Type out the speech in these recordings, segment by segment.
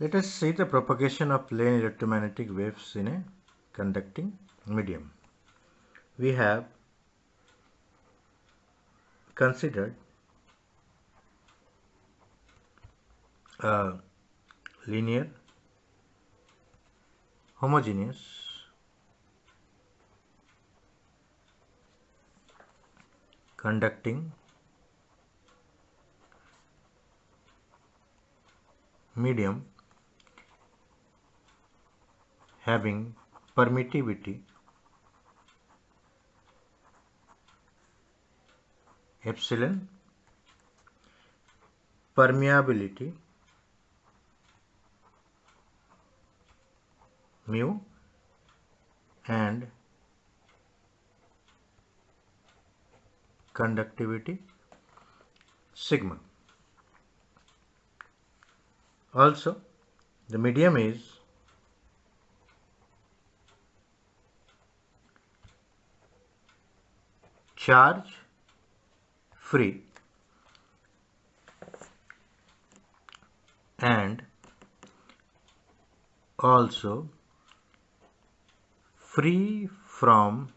Let us see the propagation of plane electromagnetic waves in a conducting medium. We have considered a linear homogeneous conducting medium having permittivity epsilon permeability mu and conductivity sigma. Also, the medium is charge free. And also free from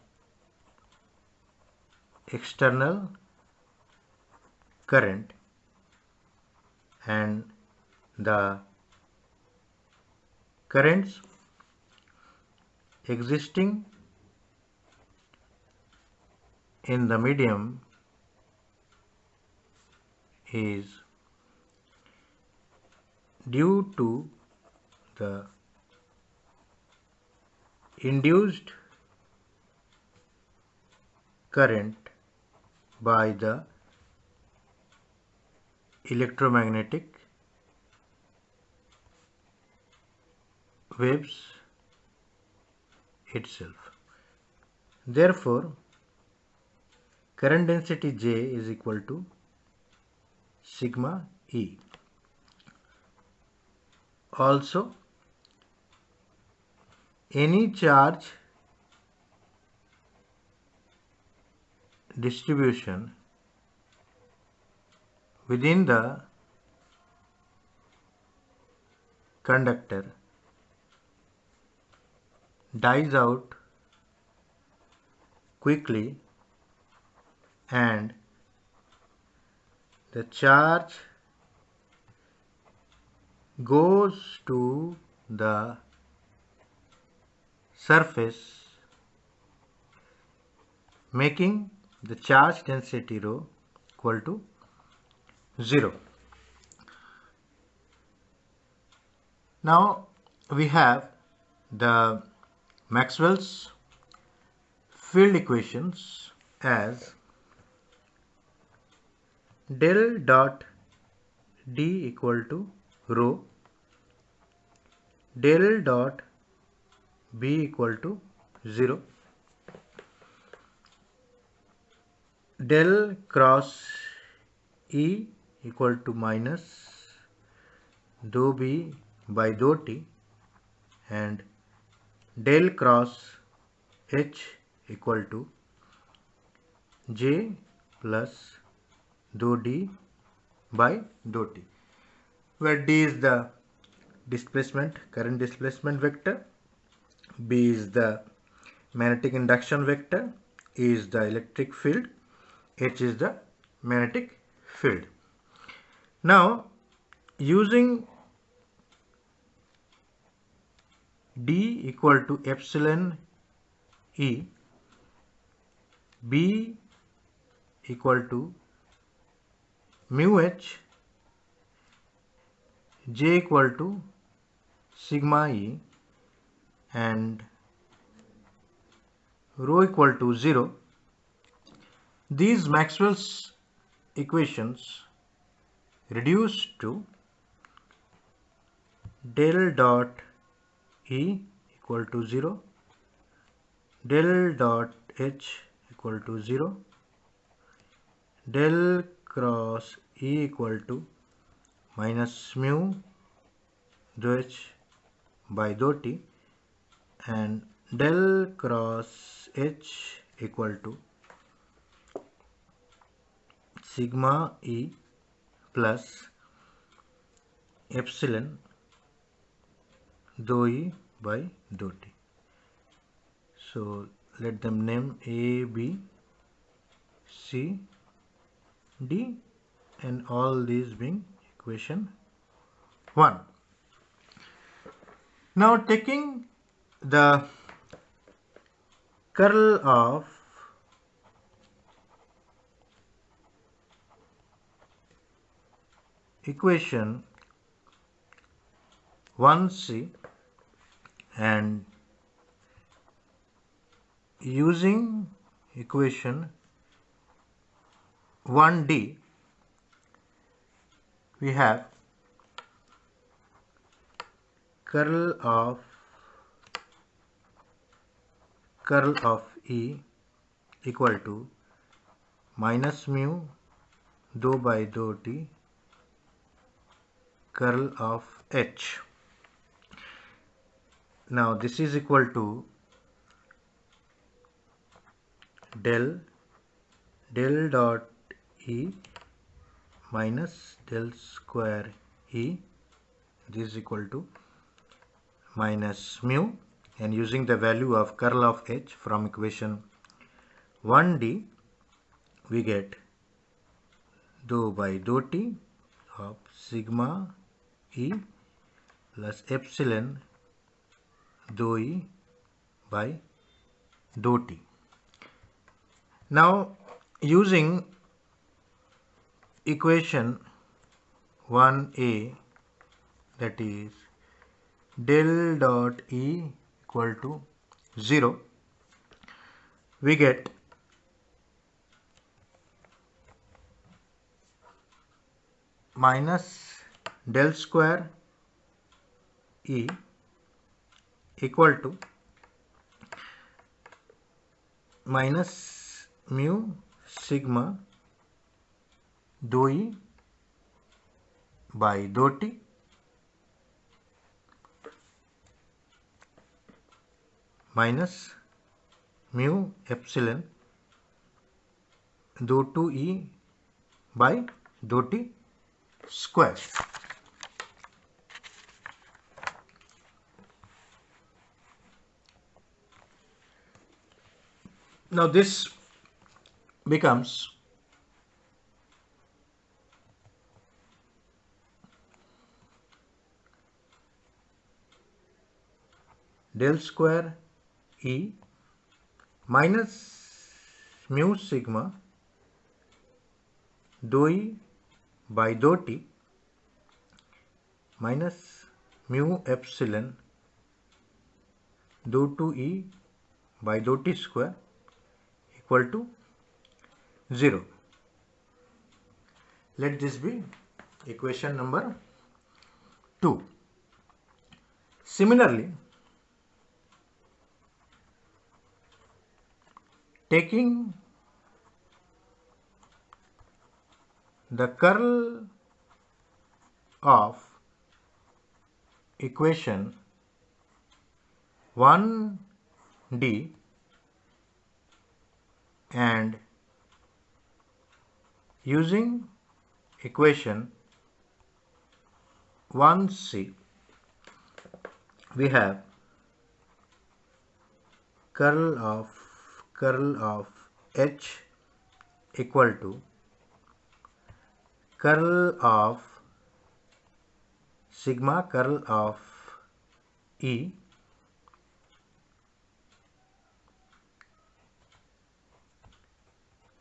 external current and the currents existing in the medium is due to the induced current by the electromagnetic waves itself. Therefore, current density J is equal to sigma E. Also, any charge distribution within the conductor dies out quickly and the charge goes to the surface making the charge density rho equal to 0. Now we have the Maxwell's field equations as del dot D equal to rho del dot B equal to 0 del cross E equal to minus dou B by dou T and del cross H equal to J plus dou D by dou T where D is the displacement current displacement vector B is the magnetic induction vector E is the electric field H is the magnetic field. Now using D equal to epsilon E B equal to mu H J equal to sigma E and rho equal to 0 these Maxwell's equations reduce to del dot E equal to 0, del dot H equal to 0, del cross E equal to minus mu dou H by dou T and del cross H equal to sigma E plus epsilon dou e by dou t. So let them name a b c d and all these being equation 1 now taking the curl of equation 1c and using equation 1d we have curl of curl of E equal to minus mu dou by dou t curl of H. Now this is equal to del del dot E minus del square E this is equal to minus mu and using the value of curl of H from equation 1D we get dou by dou t of sigma E plus epsilon dou E by dou t. Now using equation 1a that is del dot E equal to 0 we get minus del square E equal to minus mu sigma dou E by dou t minus mu epsilon dou 2 E by dou t square. Now this becomes del square E minus mu sigma dou E by dou t minus mu epsilon dou 2 E by dou t square equal to 0. Let this be equation number 2. Similarly, taking the curl of equation 1d and using equation 1c we have curl of curl of h equal to curl of sigma curl of e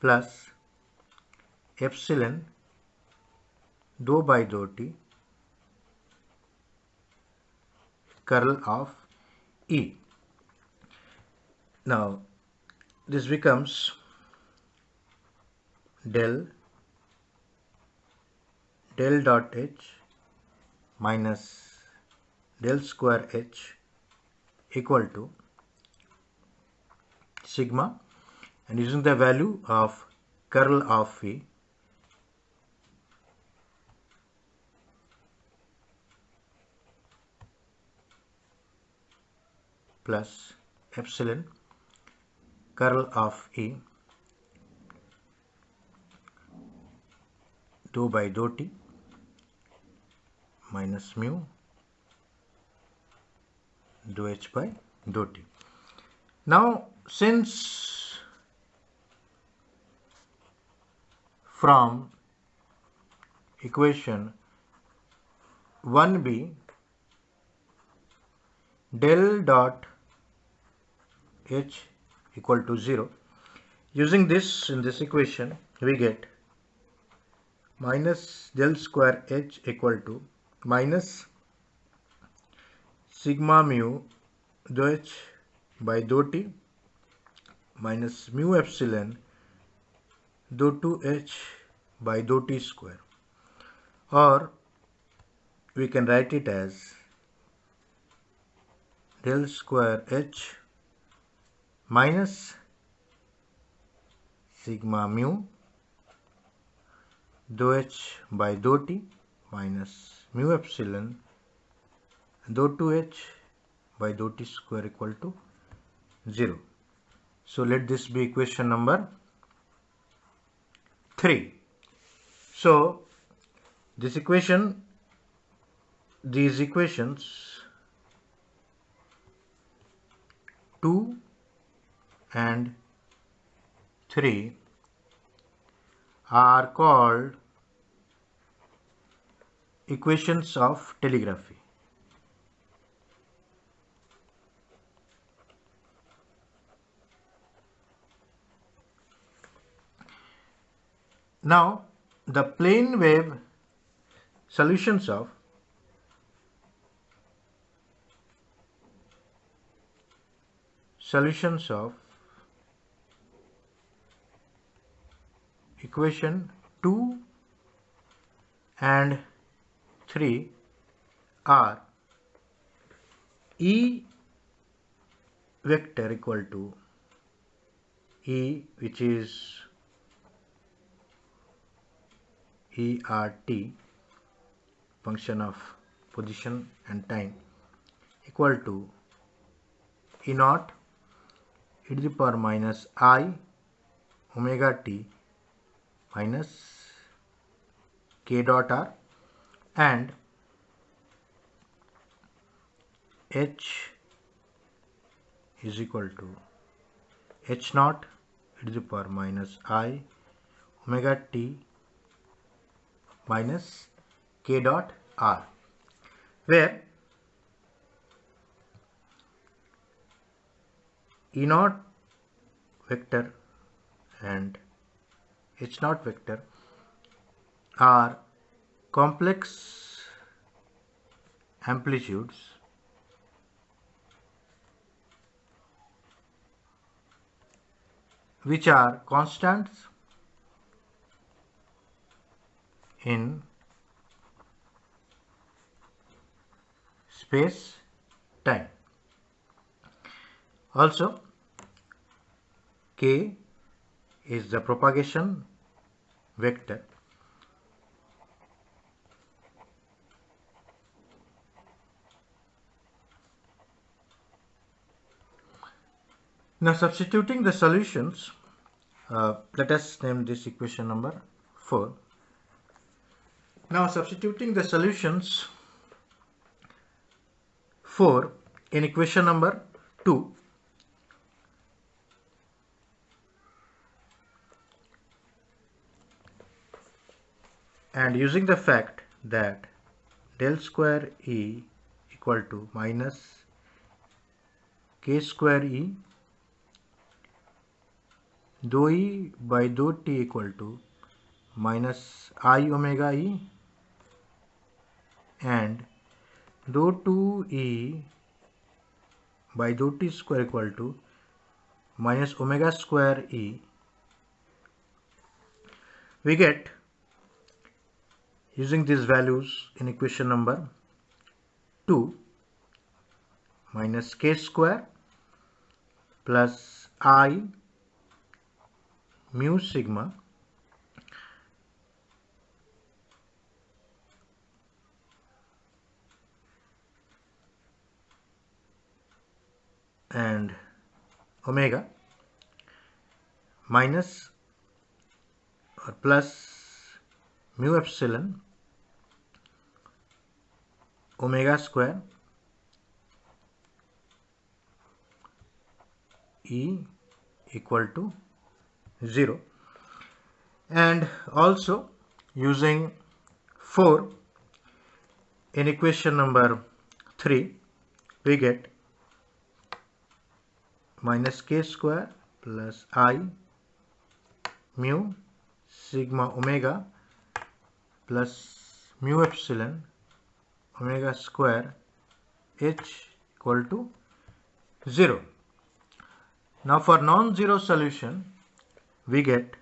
plus epsilon dou by dou t curl of E. Now this becomes del del dot h minus del square h equal to sigma. And using the value of curl of phi plus epsilon curl of E dou by dou t minus mu dou h by dou t. Now since from equation 1b del dot h equal to 0 using this in this equation we get minus del square h equal to minus sigma mu dou h by dou t minus mu epsilon dou 2h by dou t square. Or we can write it as del square h minus sigma mu dou h by dou t minus mu epsilon dou 2h by dou t square equal to 0. So let this be equation number 3. So this equation, these equations 2 and 3 are called equations of telegraphy. Now, the plane wave solutions of solutions of equation 2 and 3 are E vector equal to E which is ERT function of position and time equal to E naught e to the power minus I omega t minus k dot r and h is equal to h naught e to the power minus i omega t minus k dot r where e naught vector and h naught vector are complex amplitudes which are constants in space time. Also k is the propagation vector. Now substituting the solutions uh, let us name this equation number 4 now substituting the solutions 4 in equation number 2 and using the fact that del square E equal to minus k square E dou E by dou T equal to minus I omega E and dou 2E by dou T square equal to minus omega square E we get using these values in equation number 2 minus k square plus i mu sigma and omega minus or plus mu epsilon omega square E equal to 0 and also using 4 in equation number 3 we get minus k square plus i mu sigma omega plus mu epsilon omega square h equal to 0. Now for non-zero solution we get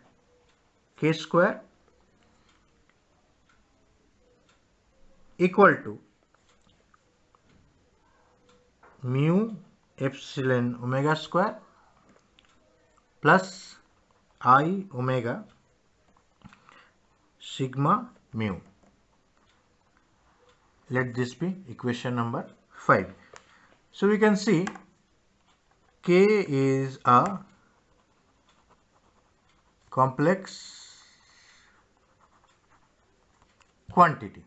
k square equal to mu epsilon omega square plus i omega sigma mu. Let this be equation number 5. So we can see K is a complex quantity.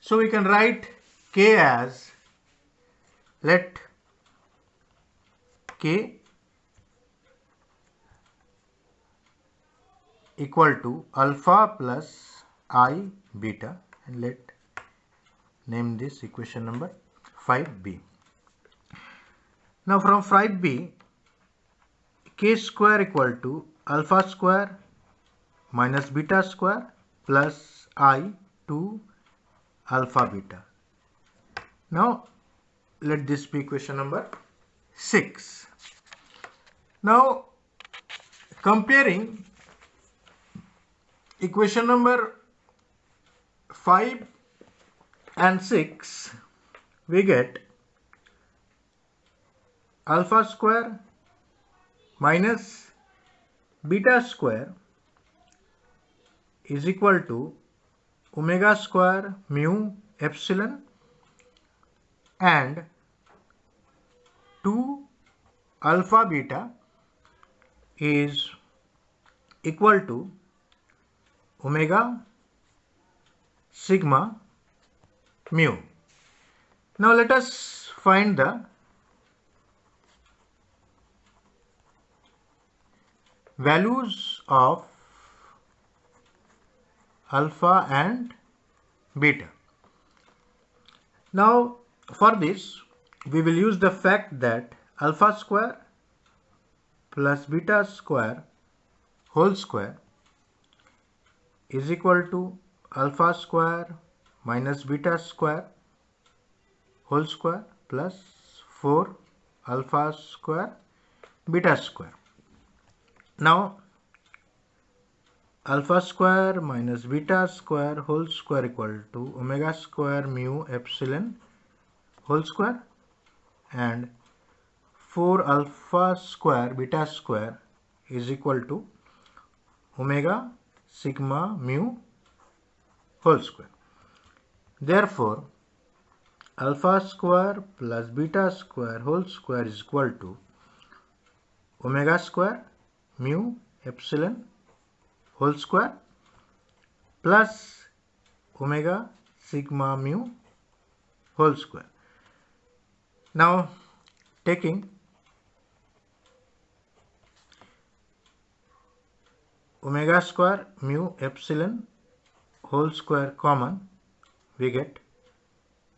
So we can write K as let K equal to alpha plus i beta and let name this equation number 5b. Now from 5b k square equal to alpha square minus beta square plus i to alpha beta. Now let this be equation number 6. Now comparing equation number 5 and 6 we get alpha square minus beta square is equal to omega square mu epsilon and 2 alpha beta is equal to omega sigma mu. Now let us find the values of alpha and beta. Now for this, we will use the fact that alpha square plus beta square whole square is equal to alpha square minus beta square whole square plus 4 alpha square beta square. Now alpha square minus beta square whole square equal to omega square mu epsilon whole square and 4 alpha square beta square is equal to omega sigma mu whole square. Therefore, alpha square plus beta square whole square is equal to omega square mu epsilon whole square plus omega sigma mu whole square. Now taking omega square mu epsilon whole square common we get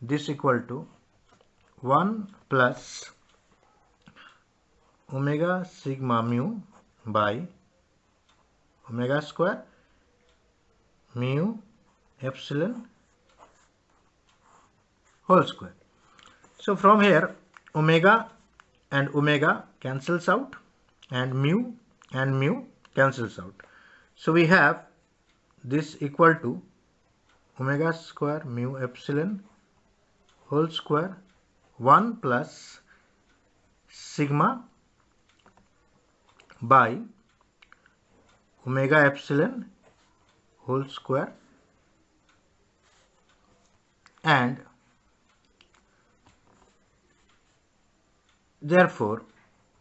this equal to 1 plus omega sigma mu by omega square mu epsilon whole square. So from here omega and omega cancels out and mu and mu cancels out. So we have this equal to omega square mu epsilon whole square 1 plus sigma by omega epsilon whole square and Therefore,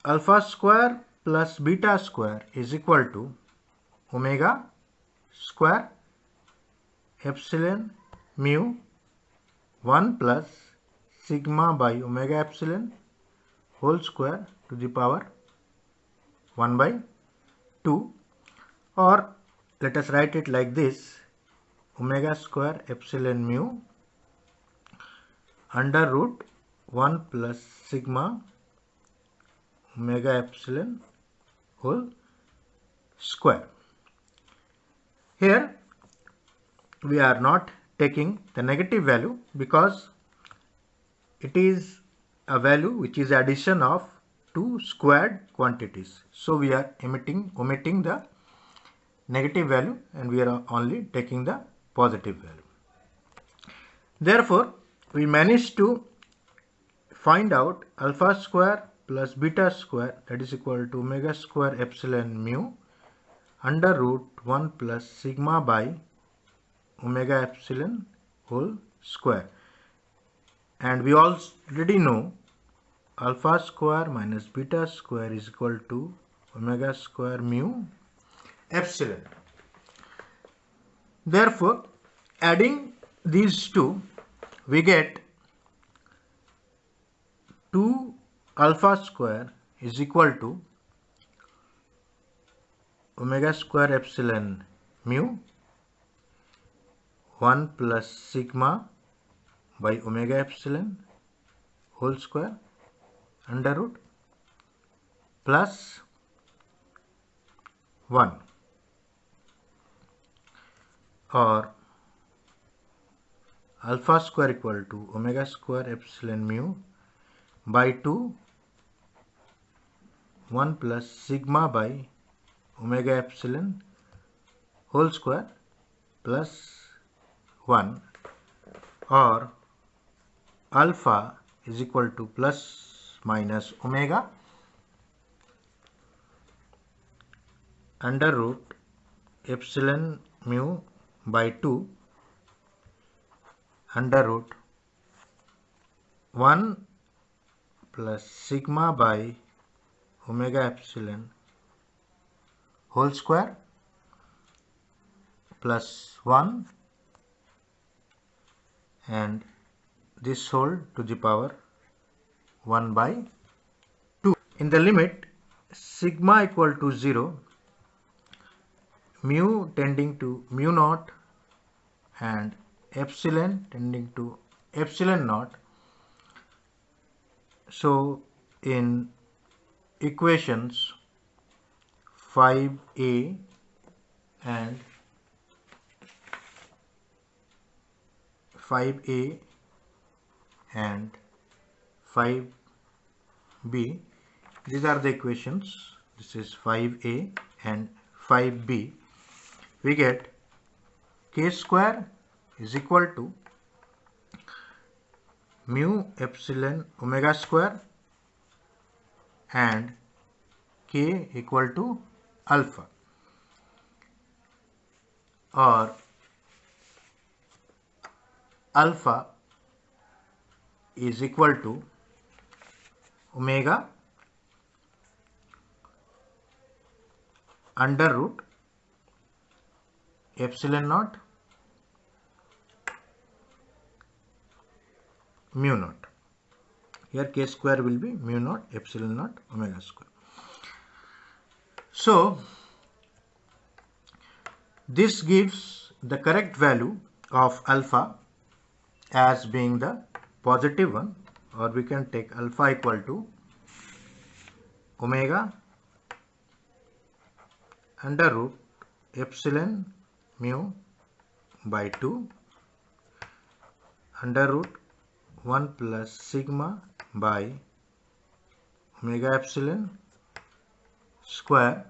alpha square plus beta square is equal to omega square epsilon mu 1 plus sigma by omega epsilon whole square to the power 1 by 2 or let us write it like this omega square epsilon mu under root 1 plus sigma omega epsilon whole square. Here we are not taking the negative value because it is a value which is addition of two squared quantities. So we are emitting, omitting the negative value and we are only taking the positive value. Therefore, we managed to find out alpha square plus beta square that is equal to omega square epsilon mu under root 1 plus sigma by omega epsilon whole square and we already know alpha square minus beta square is equal to omega square mu epsilon. Therefore, adding these two, we get 2 alpha square is equal to omega square epsilon mu 1 plus sigma by omega epsilon whole square under root plus 1 or alpha square equal to omega square epsilon mu by 2 1 plus sigma by omega epsilon whole square plus 1 or alpha is equal to plus minus omega under root epsilon mu by 2 under root 1 plus sigma by omega epsilon whole square plus 1 and this whole to the power 1 by 2. In the limit sigma equal to 0, mu tending to mu naught and epsilon tending to epsilon naught. So in equations 5a and 5a and 5b these are the equations. This is 5a and 5b we get k square is equal to mu epsilon omega square and k equal to alpha or alpha is equal to omega under root epsilon naught mu naught. Here k square will be mu naught epsilon naught omega square. So this gives the correct value of alpha as being the positive one or we can take alpha equal to omega under root epsilon mu by 2 under root 1 plus sigma by omega epsilon square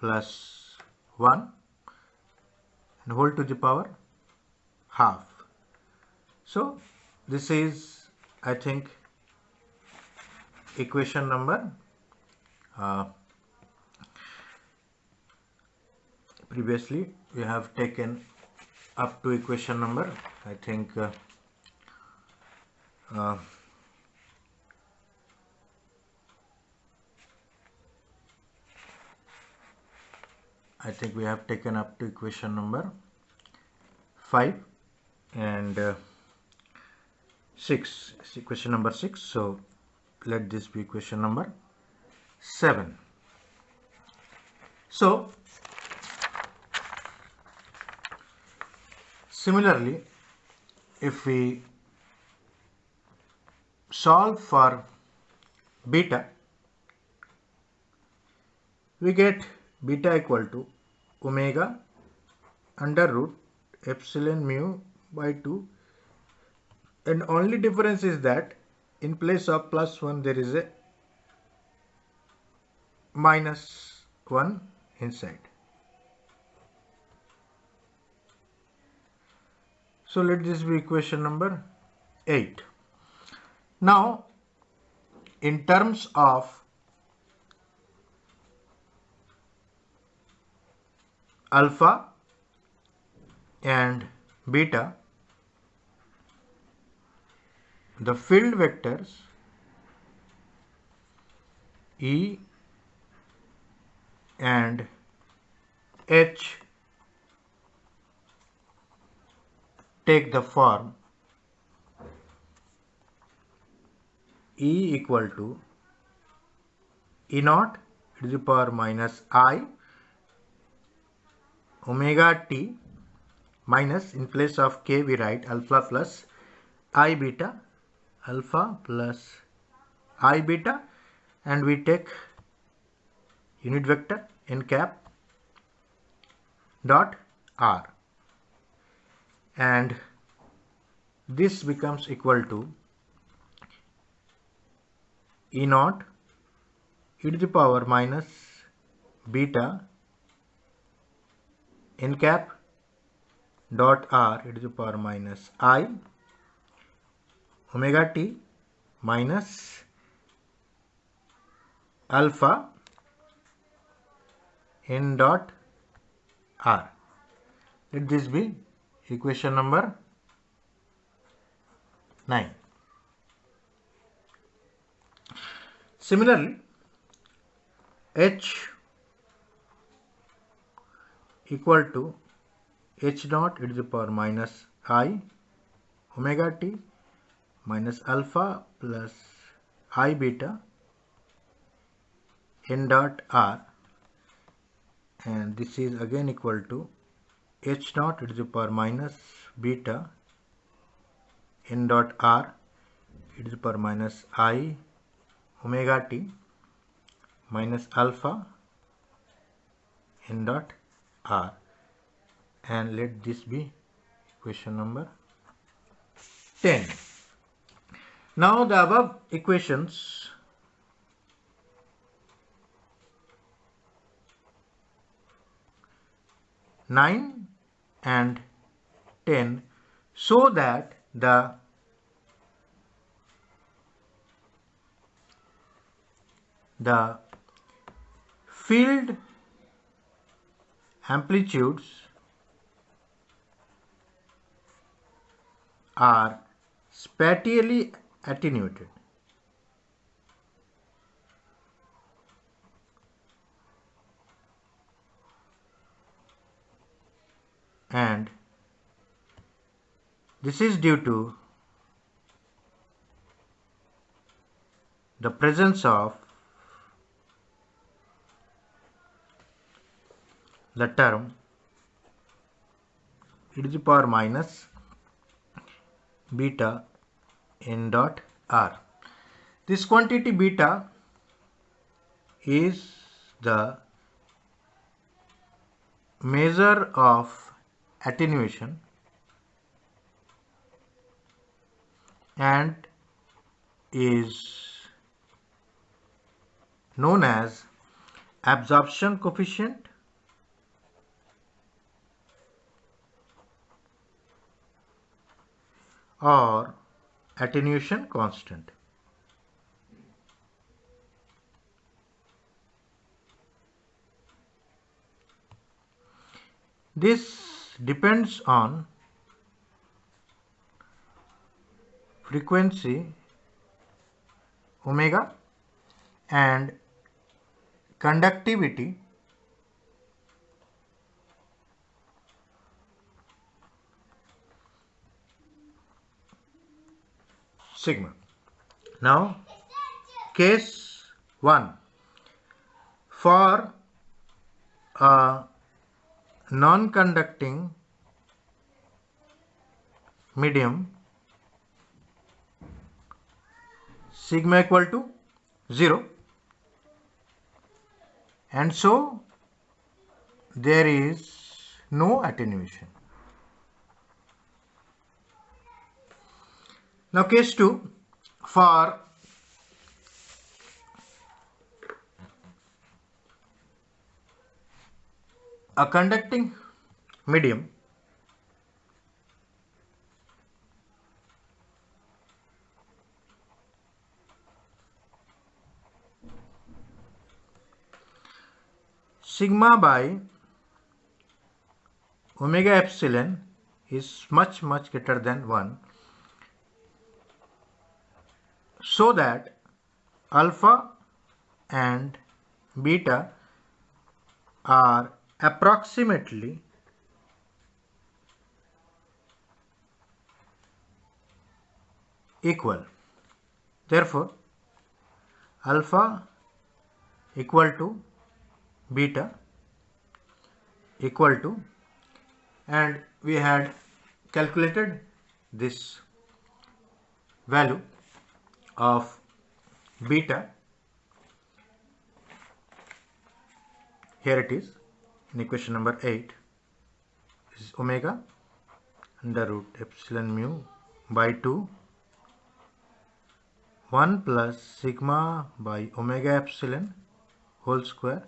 plus 1 and whole to the power half. So this is I think equation number uh, previously we have taken up to equation number I think uh, uh, I think we have taken up to equation number 5 and uh, 6 equation number 6 so let this be equation number 7 so similarly if we solve for beta we get beta equal to omega under root epsilon mu by 2 and only difference is that in place of plus 1 there is a minus 1 inside. So let this be equation number 8 now in terms of alpha and beta the field vectors E and H take the form E equal to E naught to the power minus I omega t minus in place of k we write alpha plus I beta alpha plus i beta and we take unit vector n cap dot r. And this becomes equal to e naught e to the power minus beta n cap dot r e to the power minus i omega t minus alpha n dot r. Let this be equation number 9. Similarly, h equal to h naught e to the power minus i omega t minus alpha plus i beta n dot r. And this is again equal to h naught to the power minus beta n dot r e to the power minus i omega t minus alpha n dot r. And let this be equation number 10 now the above equations nine and ten so that the the field amplitudes are spatially attenuated. And this is due to the presence of the term e to the power minus beta n dot r. This quantity beta is the measure of attenuation and is known as absorption coefficient or attenuation constant. This depends on frequency omega and conductivity sigma. Now case 1 for a non-conducting medium sigma equal to 0 and so there is no attenuation. Now case 2 for a conducting medium sigma by omega epsilon is much much greater than 1 so that alpha and beta are approximately equal. Therefore alpha equal to beta equal to and we had calculated this value of beta. Here it is. In equation number 8 is omega under root epsilon mu by 2 1 plus sigma by omega epsilon whole square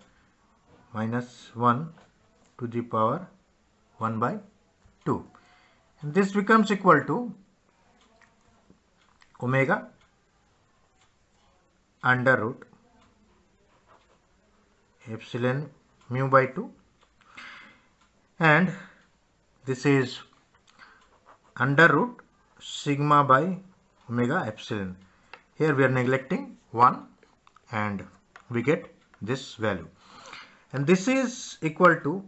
minus 1 to the power 1 by 2 and this becomes equal to omega under root epsilon mu by 2 and this is under root sigma by omega epsilon. Here we are neglecting 1 and we get this value. And this is equal to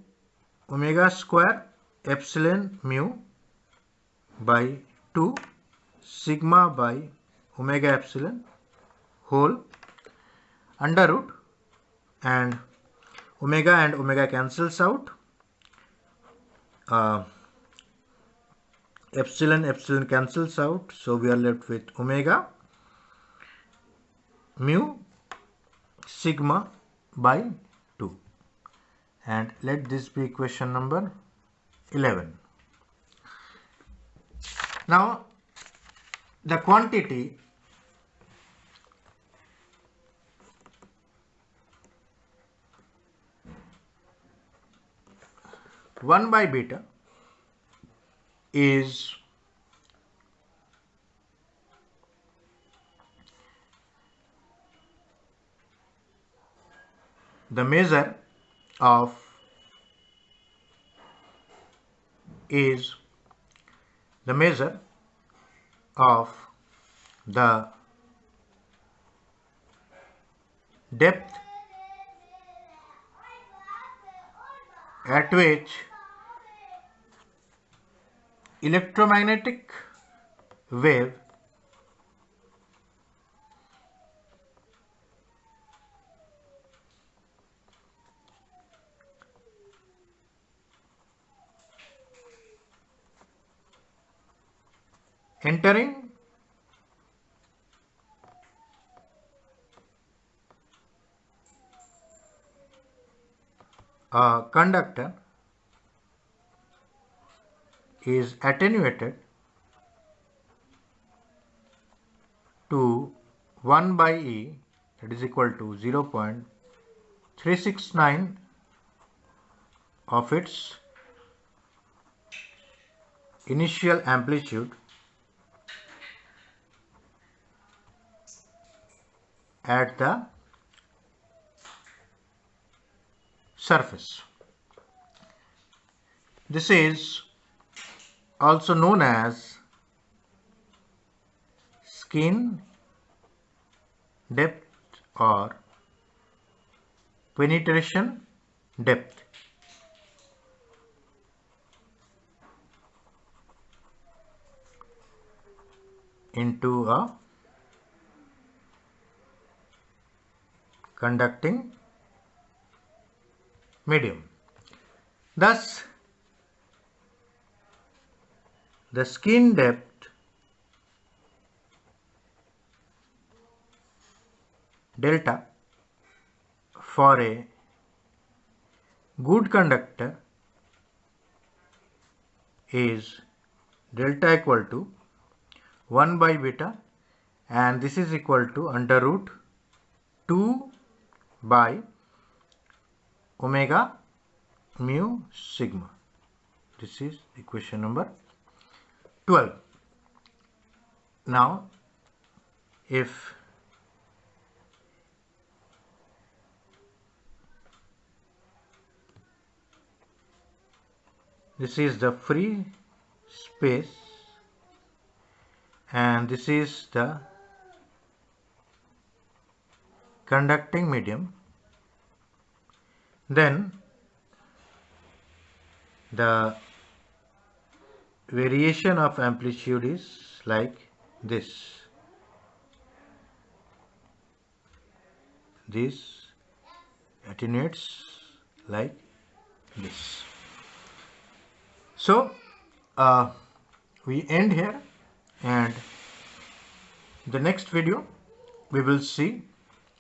omega square epsilon mu by 2 sigma by omega epsilon whole under root and omega and omega cancels out uh, epsilon epsilon cancels out. So we are left with omega mu sigma by 2 and let this be equation number 11 now the quantity one by beta is the measure of is the measure of the depth at which electromagnetic wave entering a conductor is attenuated to 1 by E that is equal to 0 0.369 of its initial amplitude at the surface. This is also known as skin depth or penetration depth. into a conducting medium. Thus, the skin depth delta for a good conductor is delta equal to 1 by beta and this is equal to under root 2 by omega mu sigma. This is equation number 12. Now, if this is the free space and this is the conducting medium then the variation of amplitude is like this. This attenuates like this. So uh, we end here and the next video we will see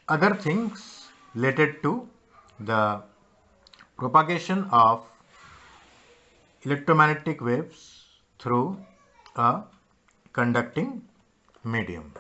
other things related to the propagation of electromagnetic waves through a conducting medium.